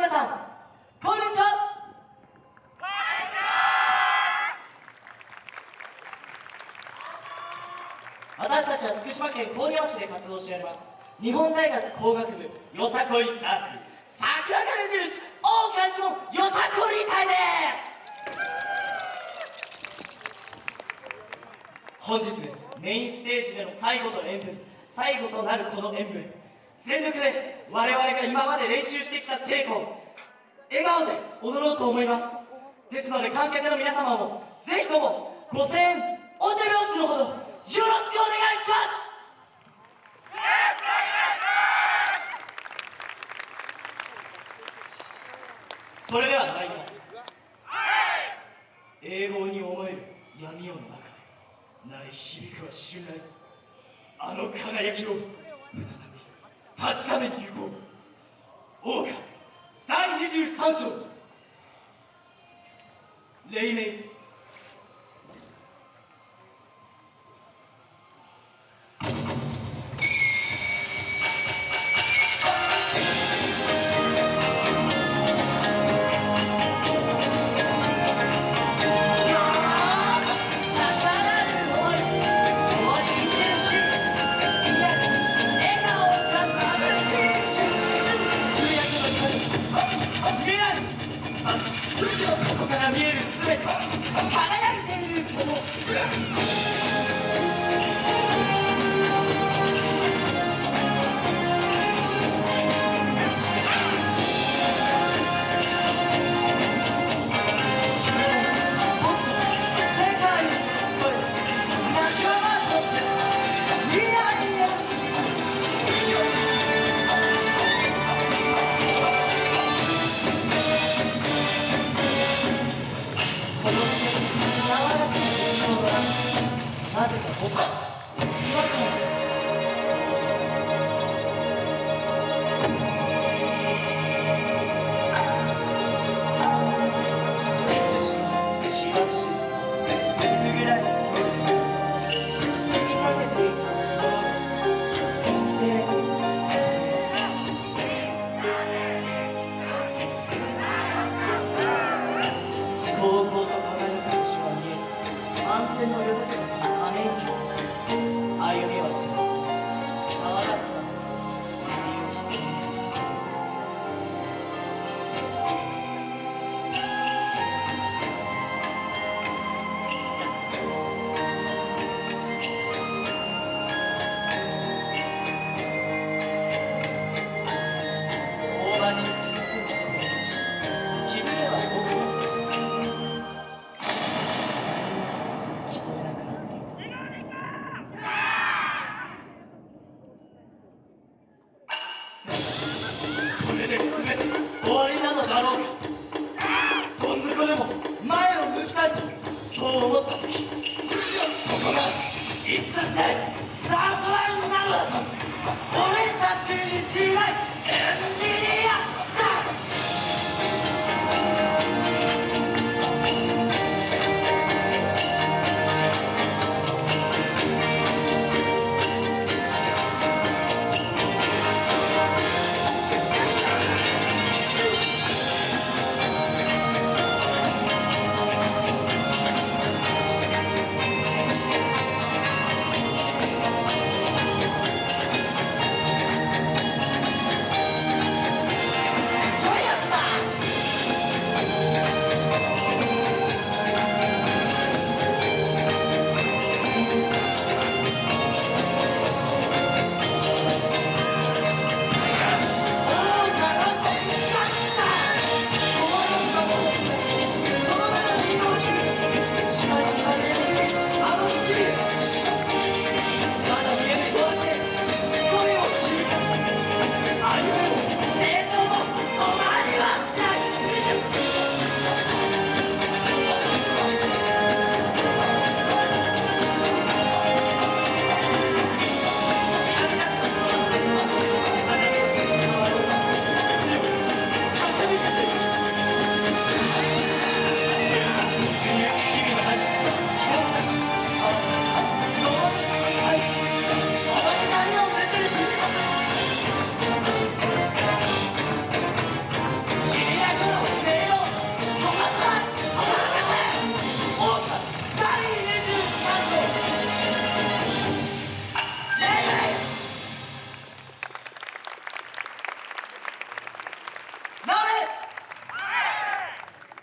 皆さんこんにちは。私たちは福島県郡山市で活動しております。日本大学工学部よさこいサークル桜金印大川一門よさこり隊です。本日メインステージでの最後と演舞最後となるこの演舞全力で我々が今まで練習してきた成功。笑顔で踊ろうと思います。ですので観客の皆様もぜひともご声援お手拍子のほどよろしくお願いします。それでは参ります。英語に思える闇夜の中で鳴り響くは襲来あの輝きを確かめに行こう。王家第23章。黎明あろうか。どん底でも前を向きたいとそう思った時そこがいつだってスタートラインなのだと。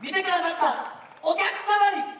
見てくださったお客様に。